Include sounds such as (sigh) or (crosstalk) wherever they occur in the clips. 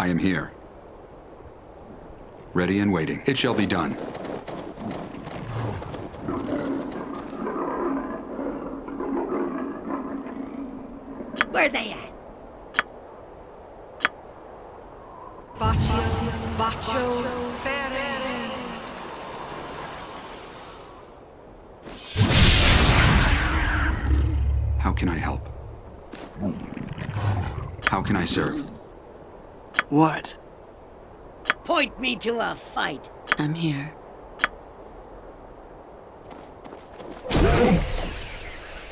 I am here. Ready and waiting. It shall be done. Where are they at? Baccio, Baccio, Ferre. How can I help? How can I serve? What? Point me to a fight. I'm here.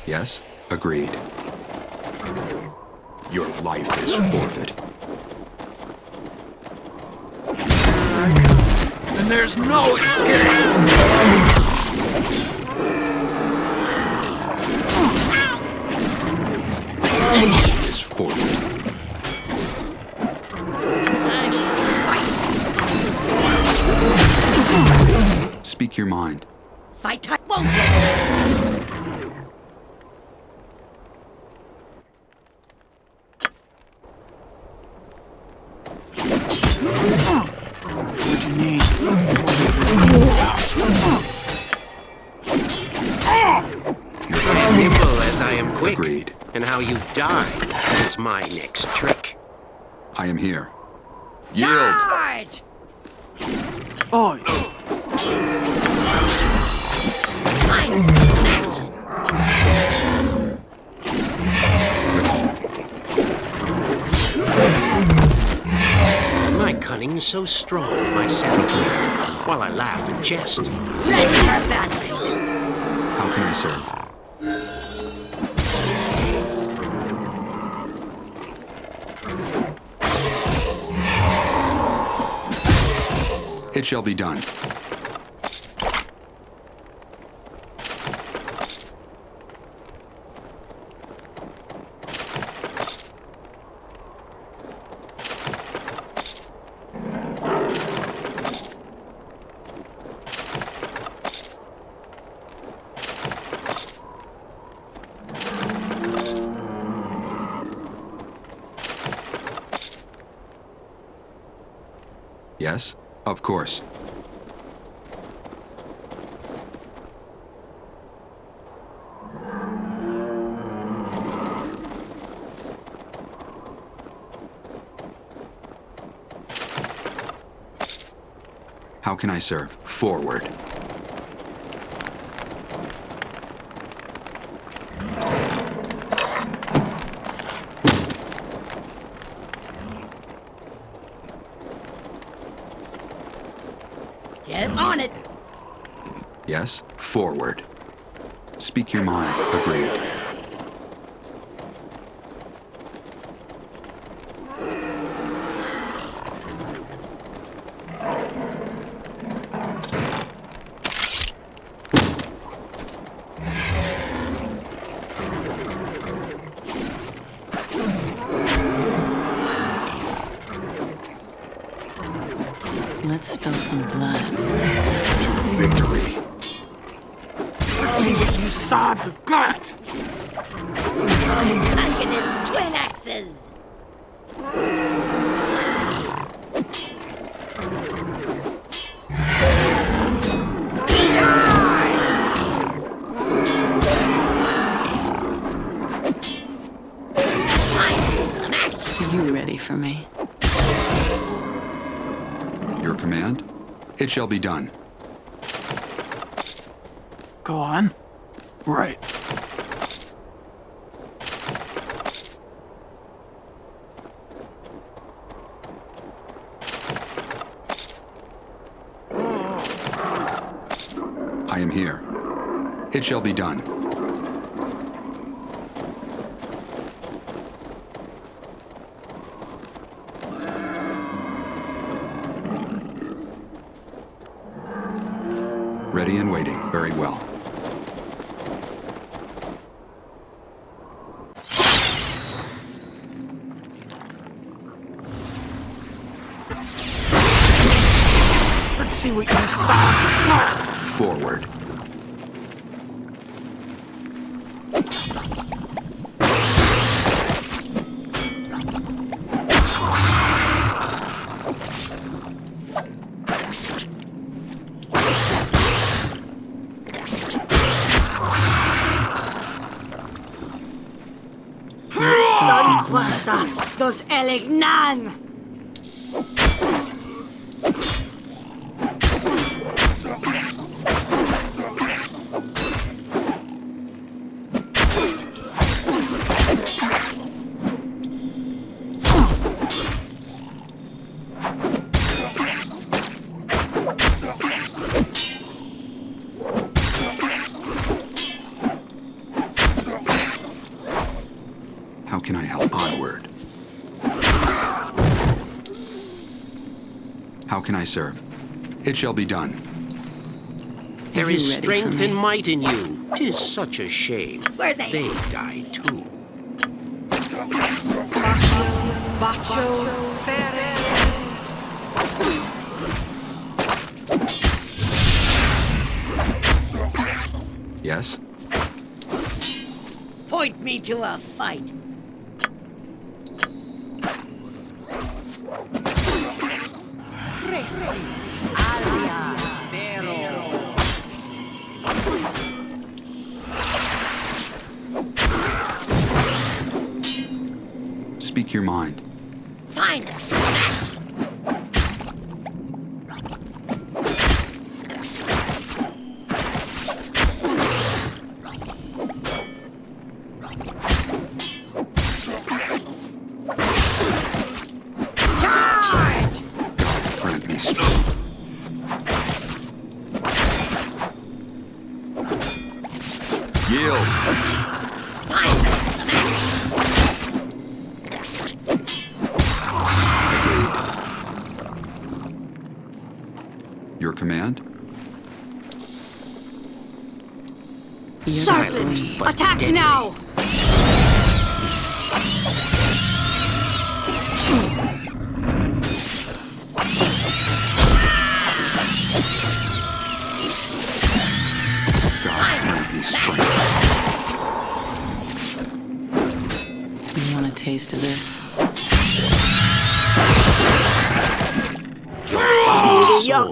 Yes? Agreed. Your life is forfeit. And there's no escape! Your mind. Fight time, won't you? What you need? Your Nimble as I am quick. Agreed. And how you die is my next trick. I am here. Yield! Charge! Oh, cunning so strong, my savvy wit, while I laugh and jest. Ready for battle. How can I serve? It shall be done. Yes? Of course. How can I serve? Forward. Get on it. Yes? Forward. Speak your mind. Agreed. It shall be done. Go on. Right. I am here. It shall be done. Can I serve? It shall be done. There you is ready for strength and might in you. Tis such a shame. Where they They die too. Bacio Ferre. Yes? point me to a fight. Yield. Find her. Smash it. Agreed. Your command? You're Silent, Attack deadly. now!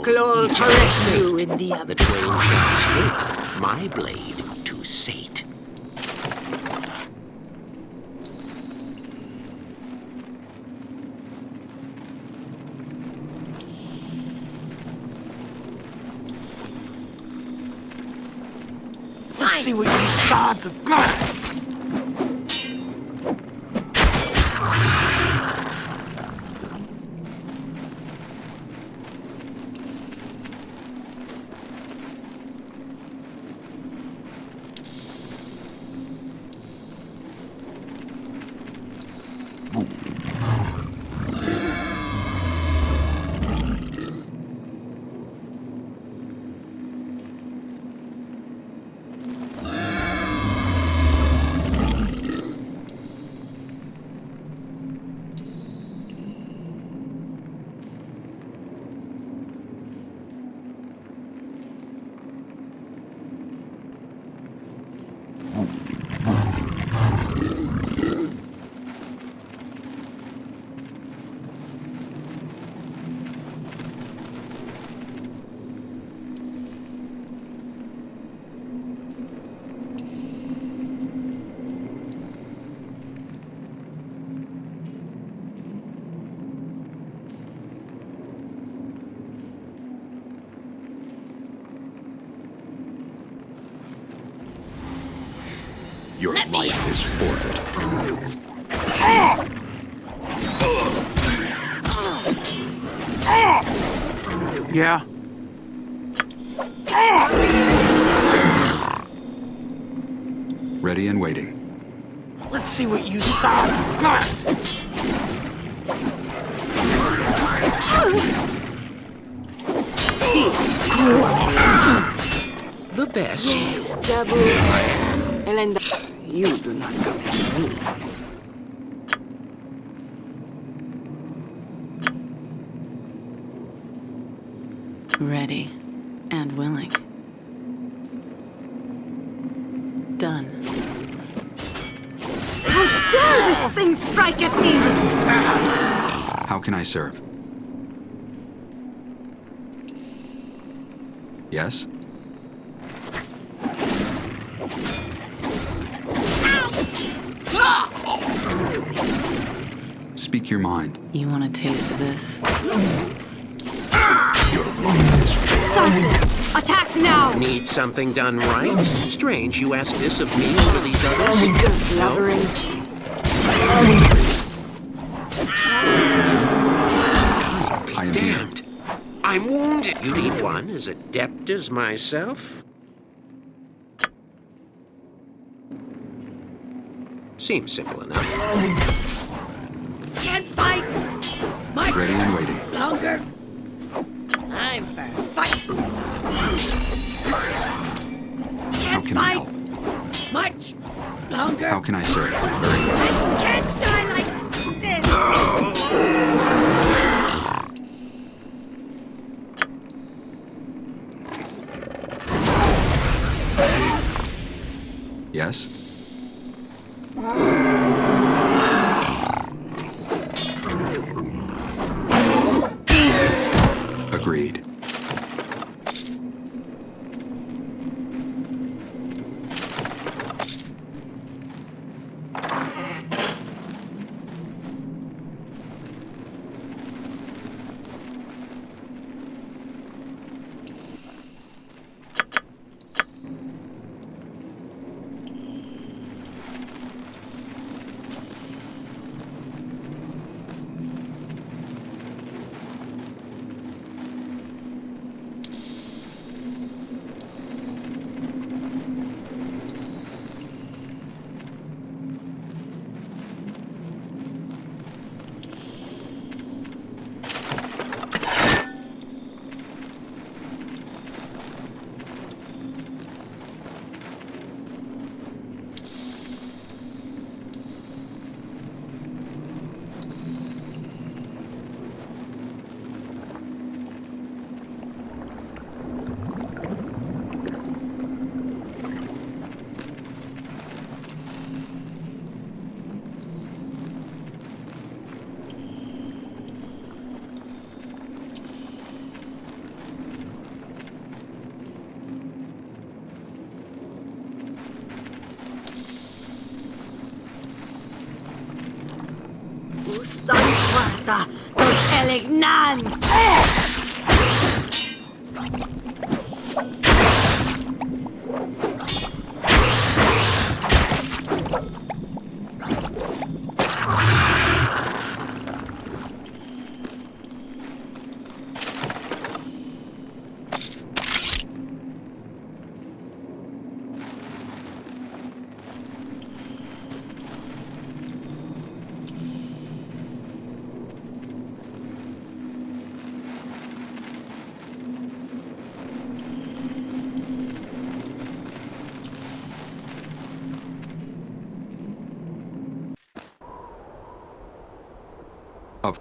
Soul Yochlol each caress you in the The twain split, my blade to sate. Let's see what you sods have got. Your life is forfeit. Yeah? Ready and waiting. Let's see what you sods have got. The best. Yes, Jabu. Elenda. You do not come to me. Ready and willing. Done. How dare this thing strike at me! How can I serve? Yes? Speak your mind. You want a taste of this? Your life is Something! Attack now! Need something done right? Strange you ask this of me over these others. No? Blubbering. I am here. Damned. I'm wounded. You need one as adept as myself? Seems simple enough. Can't fight! Much Ready and waiting. longer! Time for a fight! How can I help? Much longer! How can I serve? Very well.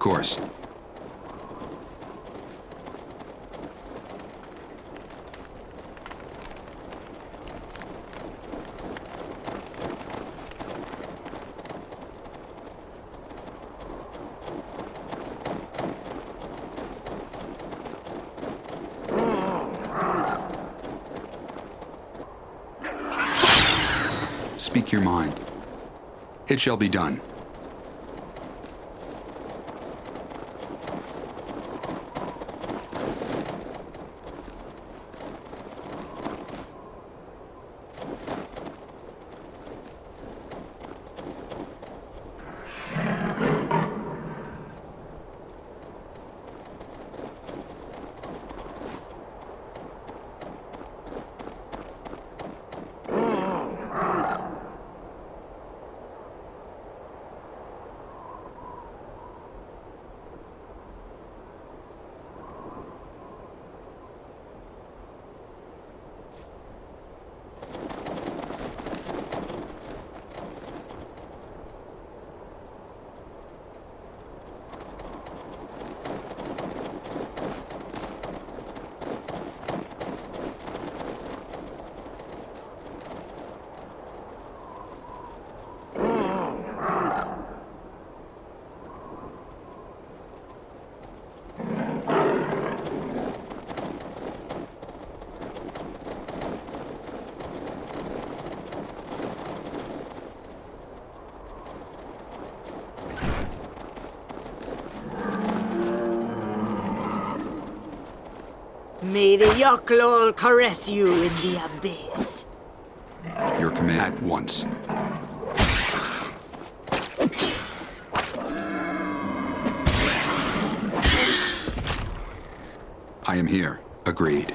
Course. Speak your mind. It shall be done. May the Yochlol caress you in the abyss. Your command at once. I am here. Agreed.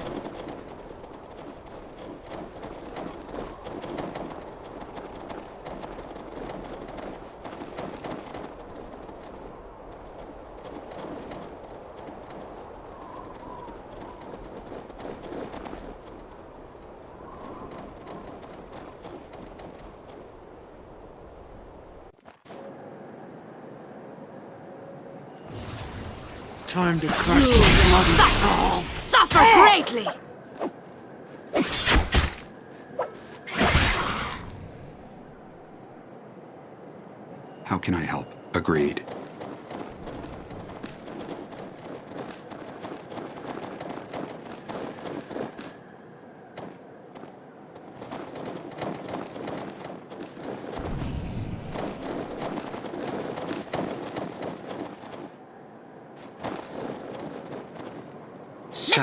Time to crush some bloody skulls. Suffer greatly! How can I help? Agreed.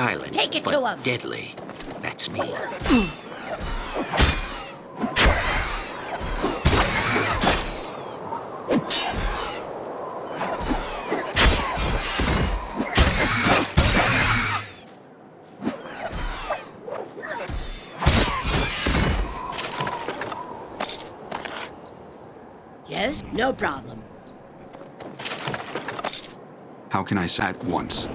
Silent, take it but to 'em. deadly. That's me. Yes? No problem. How can I s- at once?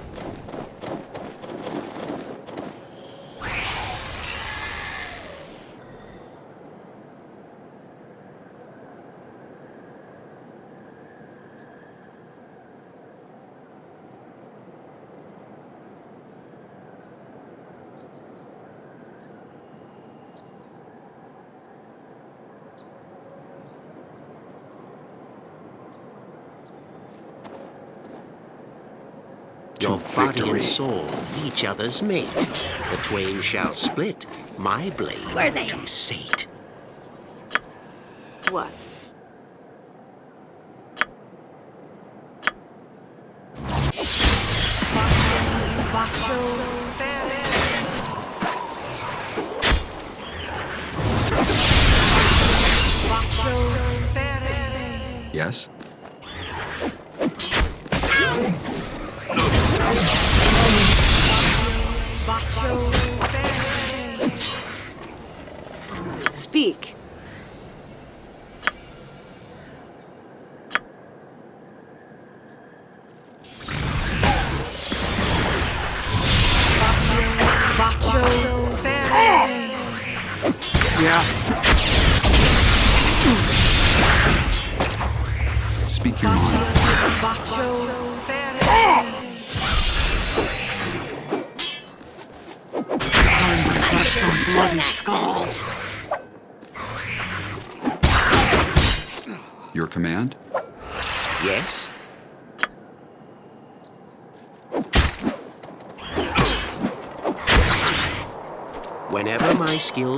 Your To body victory. and soul, each other's mate. The twain shall split, my blade Where they to at? sate. What?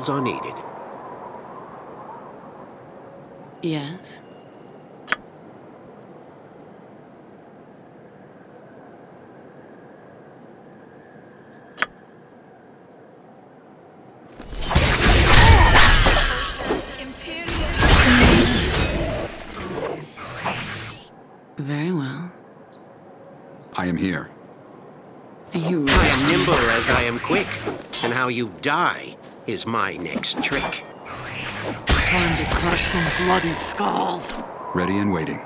My skills are needed. Yes? Very well. I am here. You I am nimble as I am quick, and how you die is my next trick. Time to crush some bloody skulls. Ready and waiting.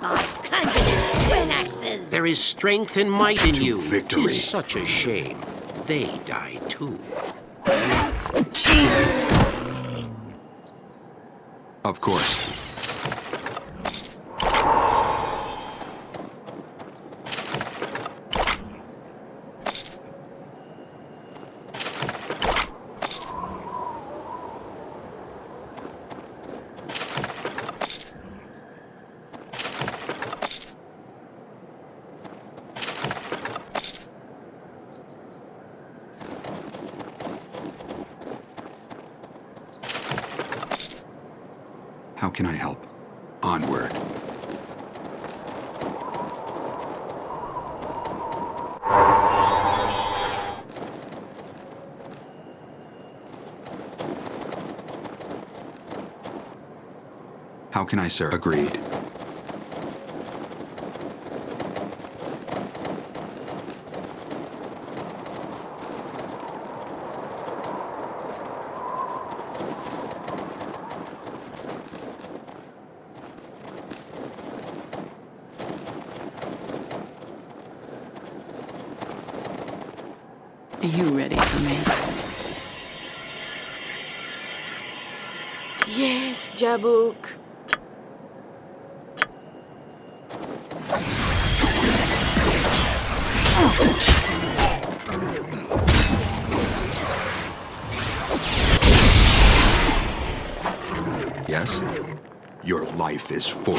My confidence twin axes. There is strength and might in To you. victory. Tis such a shame. They die too. Of course. How can I help? Onward. Can I sir? Agreed. Are you ready for me? Yes, Jabuk. Life is full.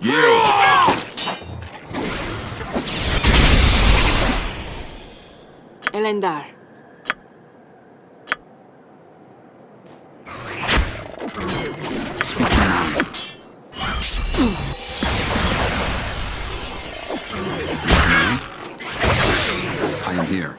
Yeah! Elendar. Speak your mind. I am here.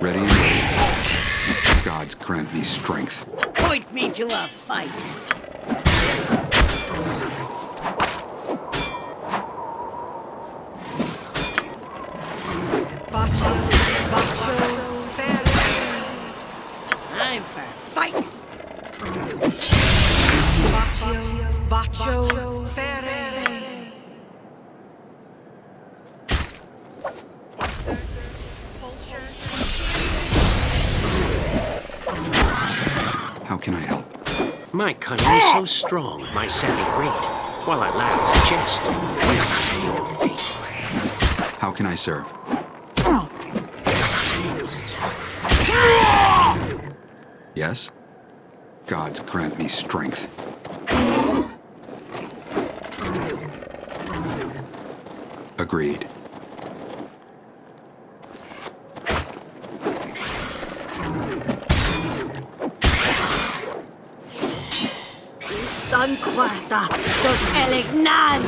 Ready. Gods grant me strength. Point me to a fight. Strong, my savvy great, while I laugh and jest. How can I serve? Yes? Gods grant me strength. Agreed. Stan Quarta, dos Elignan!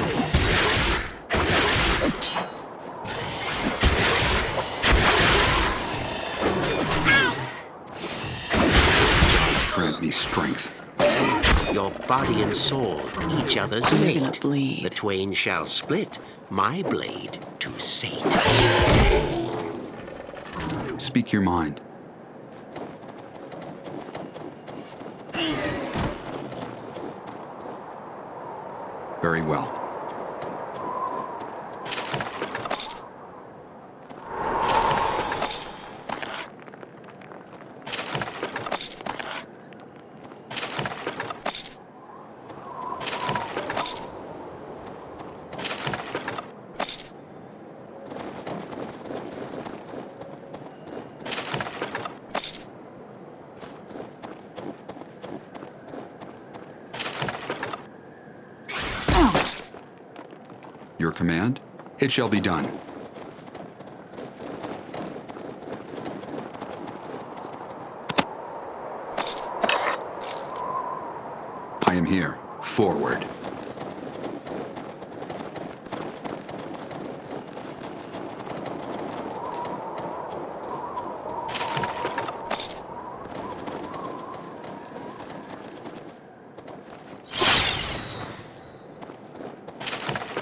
Grant me strength. Your body and soul, each other's You're mate. The twain shall split, my blade to sate. Speak your mind. Very well. Your command? It shall be done. I am here. Forward.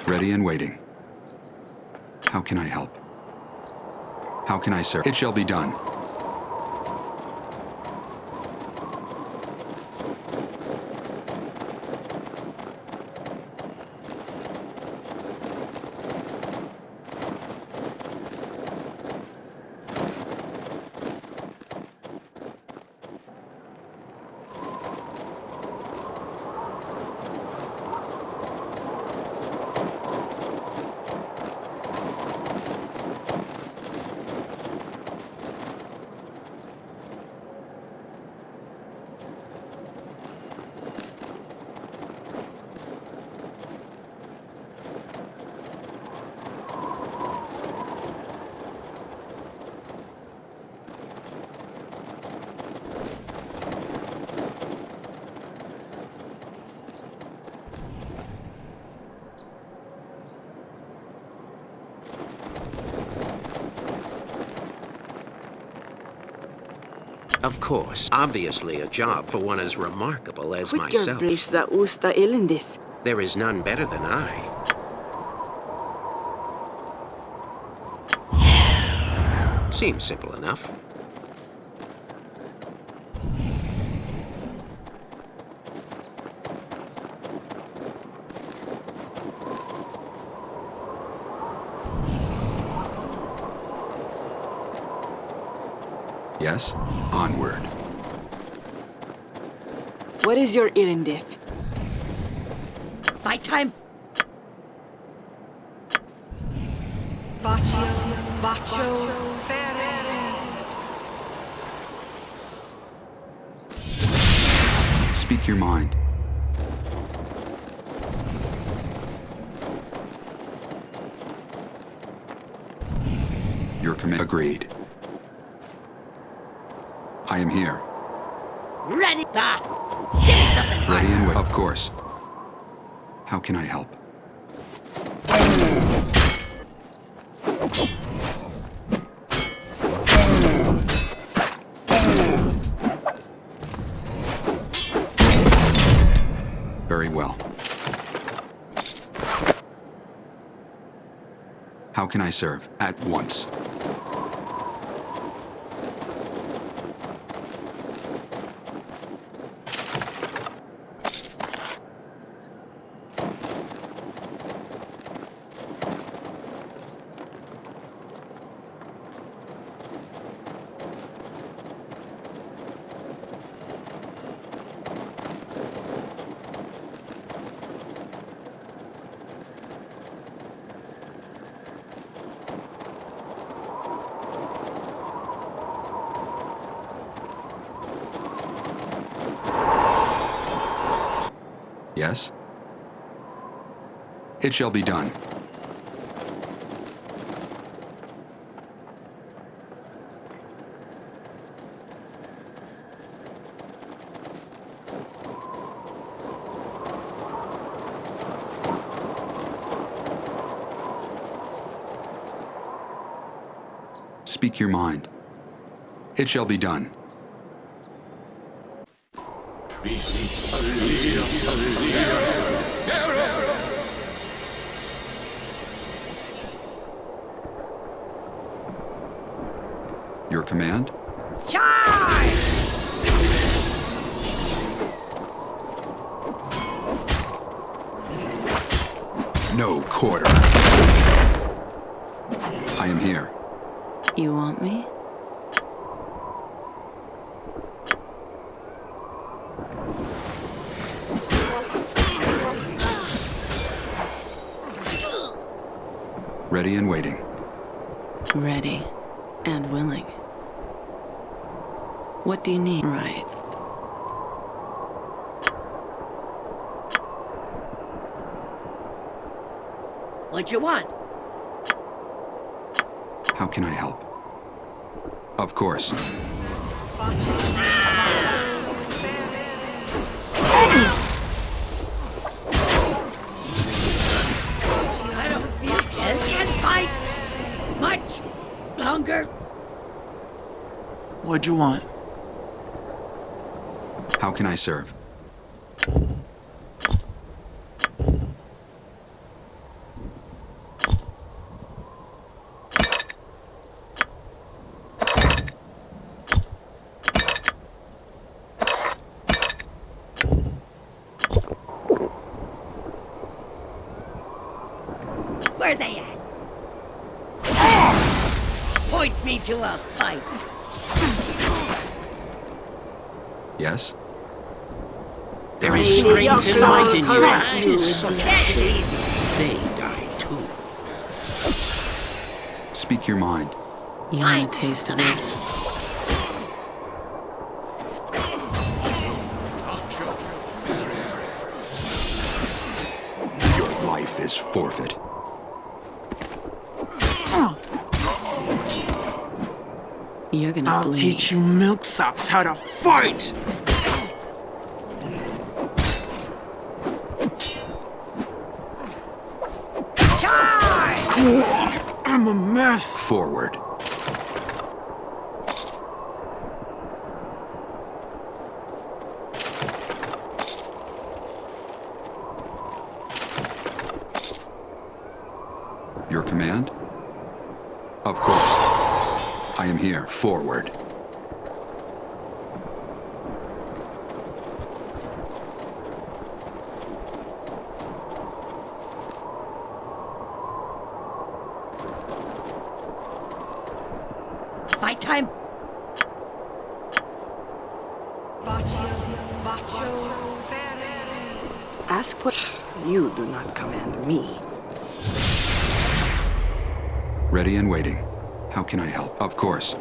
Ready and waiting. Can I help? How can I serve? It shall be done. Of course, obviously a job for one as remarkable as Quicker myself. brista usta elendith. There is none better than I. (sighs) Seems simple enough. Yes? Onward. What is your elendith? Fight time. Vaccio, vaccio, ferere. Speak your mind. Your command agreed. I am here. Ready. Ah. Give me something hard. Ready and wait. Of course. How can I help? Very well. How can I serve? At once. Yes? It shall be done. Speak your mind. It shall be done. Your command? Charge! No quarter. I am here. You want me? Ready and waiting. Ready and willing. What do you need? Right. What you want? How can I help? Of course. I don't feel I can't fight much longer. What'd you want? Can I serve? Where are they at? Point me to a fight. Yes? There is May your strength in light in your caress eyes. you. Can't see. They die too. Speak your mind. You want a taste of this? Your life is forfeit. You're gonna I'll bleed. teach you milksops how to fight! Charge! I'm a mess. Forward. here. Forward. Fight time. Baccio, Baccio, Ferre. Ask what. You do not command me. Ready and waiting. How can I help? Of course.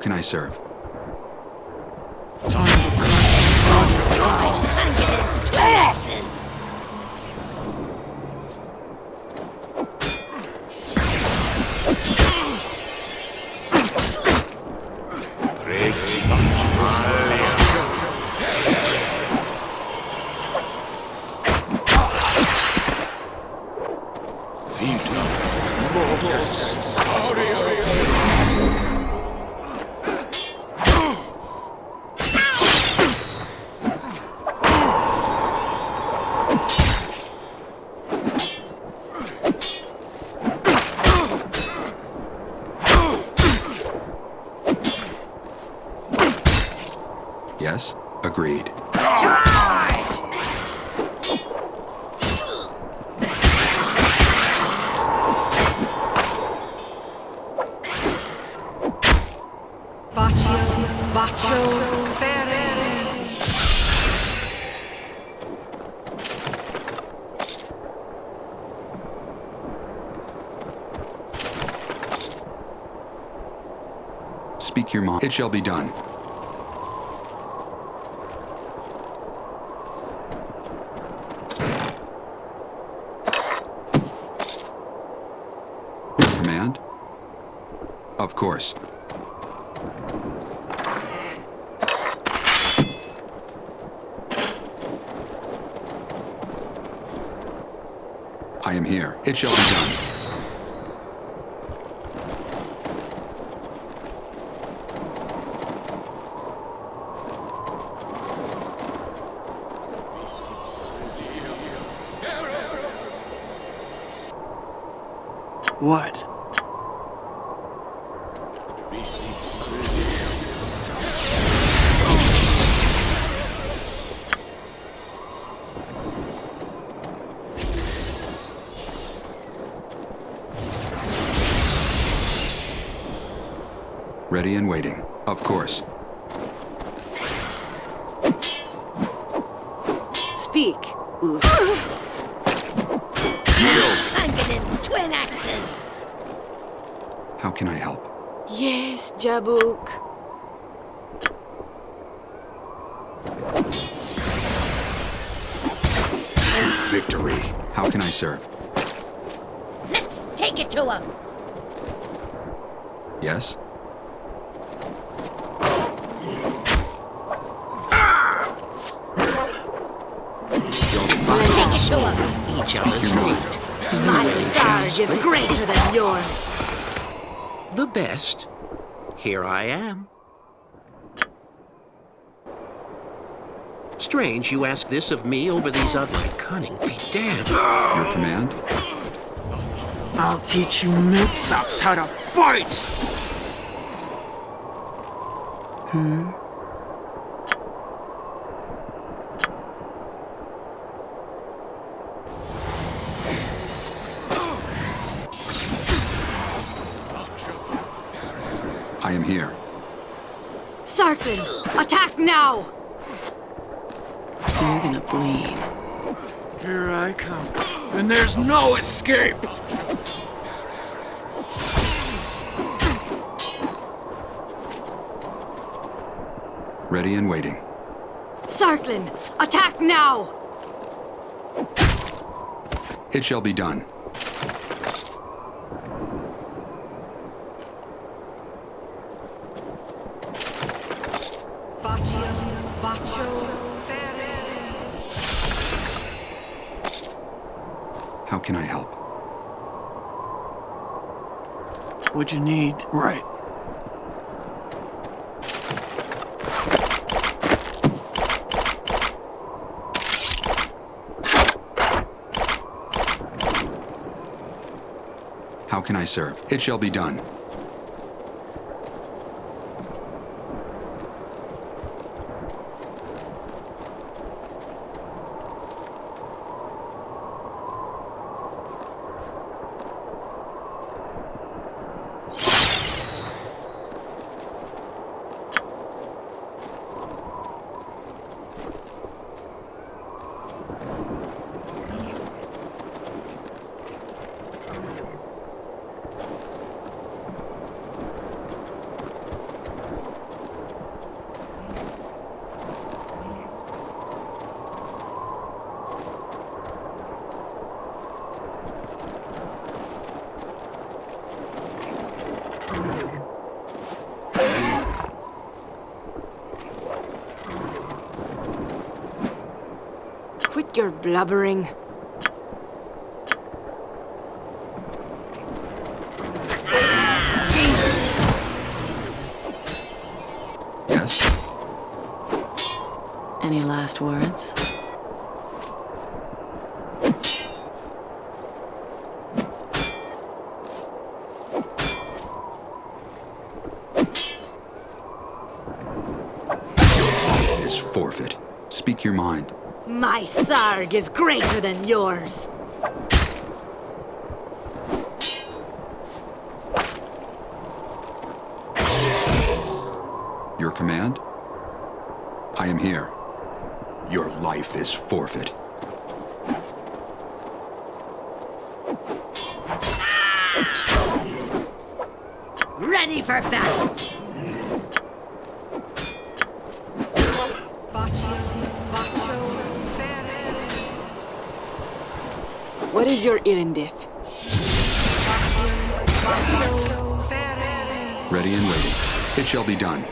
Can I serve? It shall be done. Command? Of course. I am here. It shall be done. What? Ready and waiting. Of course. Speak. Oof. Hundreds, twin axes. How can I help? Yes, Jabuk. Victory. How can I serve? Let's take it to him. Yes? Take it to him. Each other's meat. My Sarge is greater than yours. The best. Here I am. Strange you ask this of me over these other... My cunning be damned. Your command? I'll teach you milksops how to fight! I am here. Sarkin, attack now! You're gonna bleed. Here I come. And there's no escape! Ready and waiting. Sarklin, attack now! It shall be done. How can I help? What you need? Right. How can I serve? It shall be done. Quit your blubbering. Yes? Any last words? Is forfeit. Speak your mind. My sarg is greater than yours. Your command? I am here. Your life is forfeit. Ready for battle. What is your Irendith? Ready and waiting. It shall be done.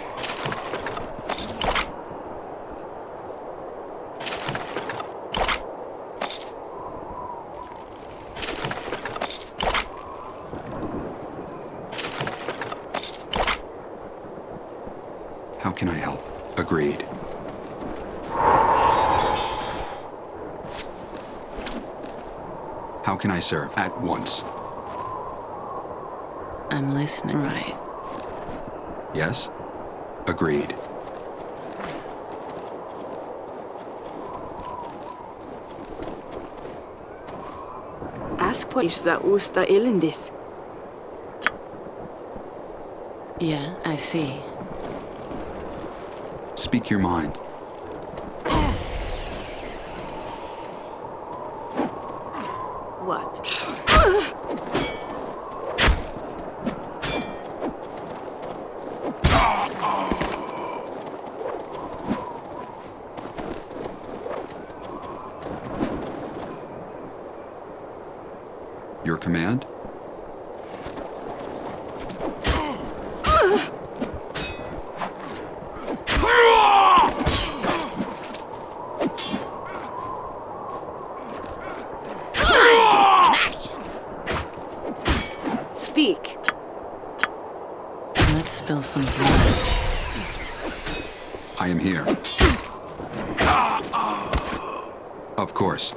How can I help? Agreed. How can I serve? At once. I'm listening. Right. Yes? Agreed. Ask what is the Usta Irendith? Yeah, I see. Speak your mind. What? Your command? Speak. Let's spill some blood. I am here. Of course.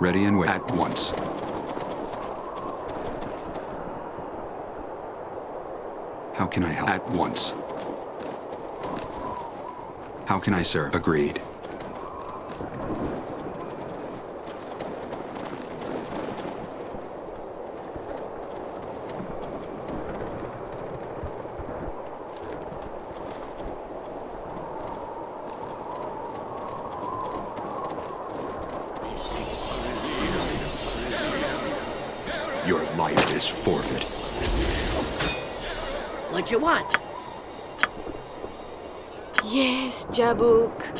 Ready and wait. At once. How can I help? At once. How can I sir? Agreed. Your life is forfeit. What you want? Yes, Jabuk.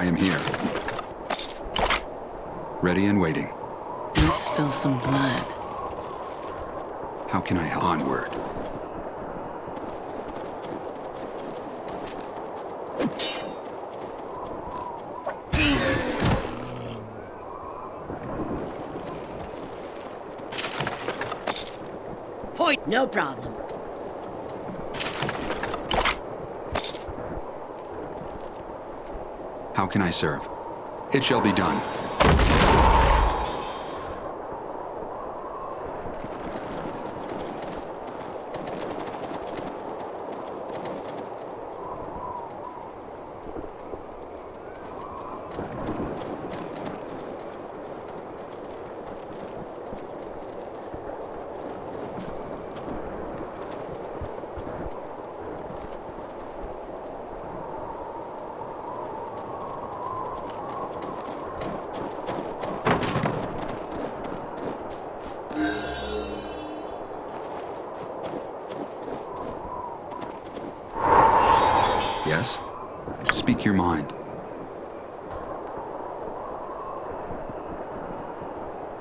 I am here. Ready and waiting. Let's spill some blood. How can I help? Onward. Point. No problem. How can I serve? It shall be done.